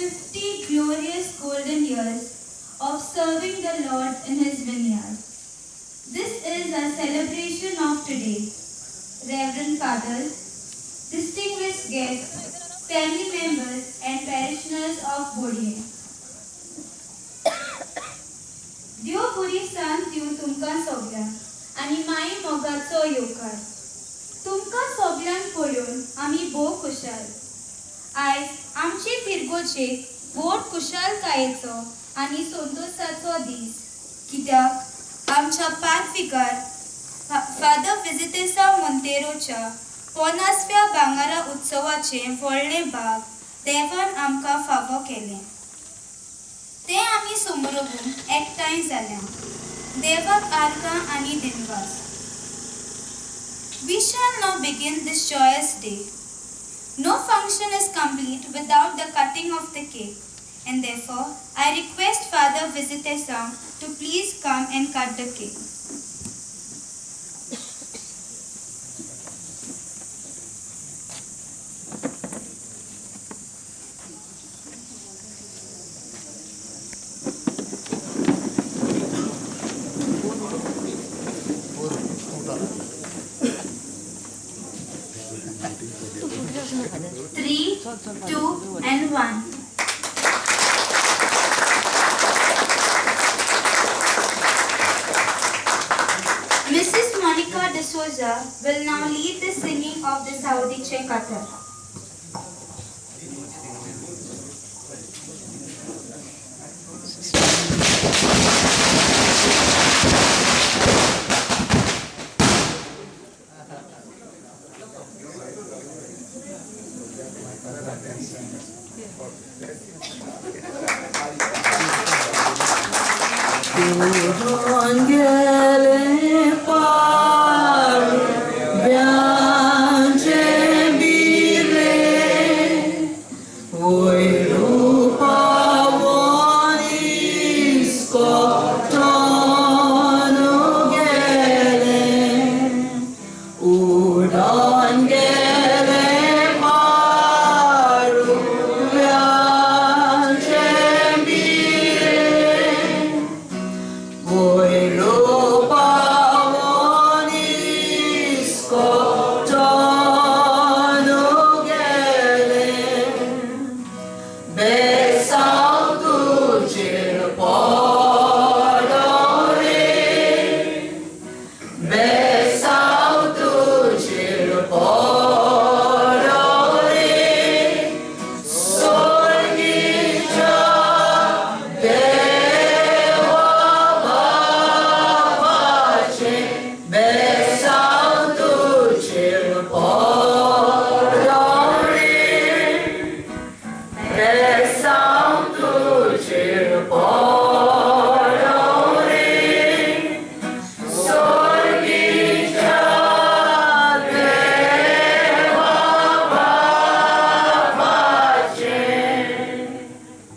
50 glorious golden years of serving the Lord in his vineyard. This is a celebration of today. Reverend Fathers, distinguished guests, family members and parishioners of Bodie. देव बरी सांज दिवं तुमकां सगळ्यांक आनी माई मोगाचो येवकार तुमकां सगळ्यांक पळोवन आमी भोव खुशाल आयज आमचे फिरगोचेक कुशल कायेचो आनी संतोशाचो दीस. कित्याक? आमच्या पांचविकार फादर विजितेसा मोंतेरोच्या पोनासव्या भांगारा उत्सवाचे व्हडले भाग देवान आमकां फावो केले. ते आमी समोरगून एकठांय जाल्या. देवाक आर्गां आनी दिनवास. We shall now begin this joyous day. No function is complete without the cutting of the cake, and therefore I request Father Visitesam to please come and cut the cake. Three, two, and one. Mrs. Monica de Souza will now lead the singing of the Saudi Chekatar. Angele par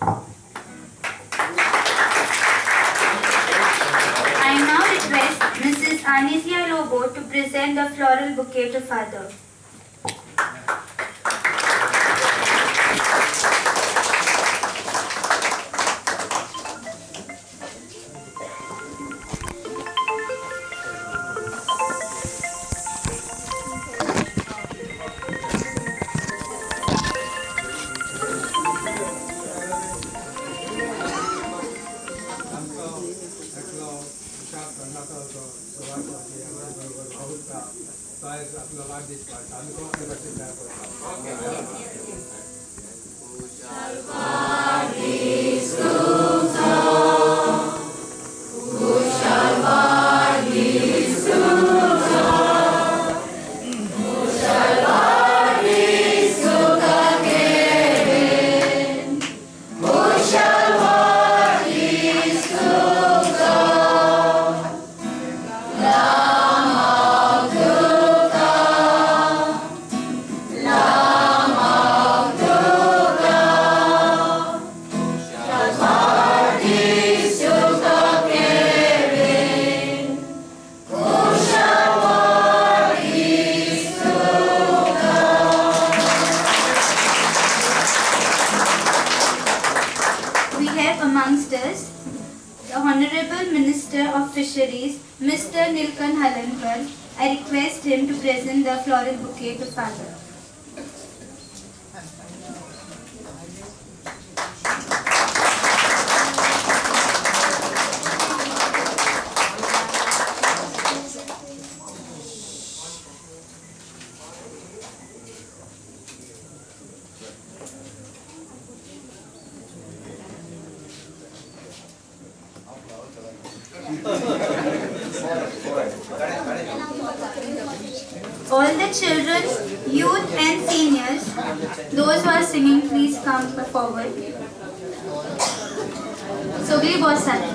I now request Mrs. Anisia Lobo to present the floral bouquet to Father. size of the. I'm going to go ahead and Okay. is the Honorable Minister of Fisheries, Mr. Nilkanth Halarnkar. I request him to present the floral bouquet to Father. all the children, youth and seniors, those who are singing, please come forward. So, Sogli Bossat.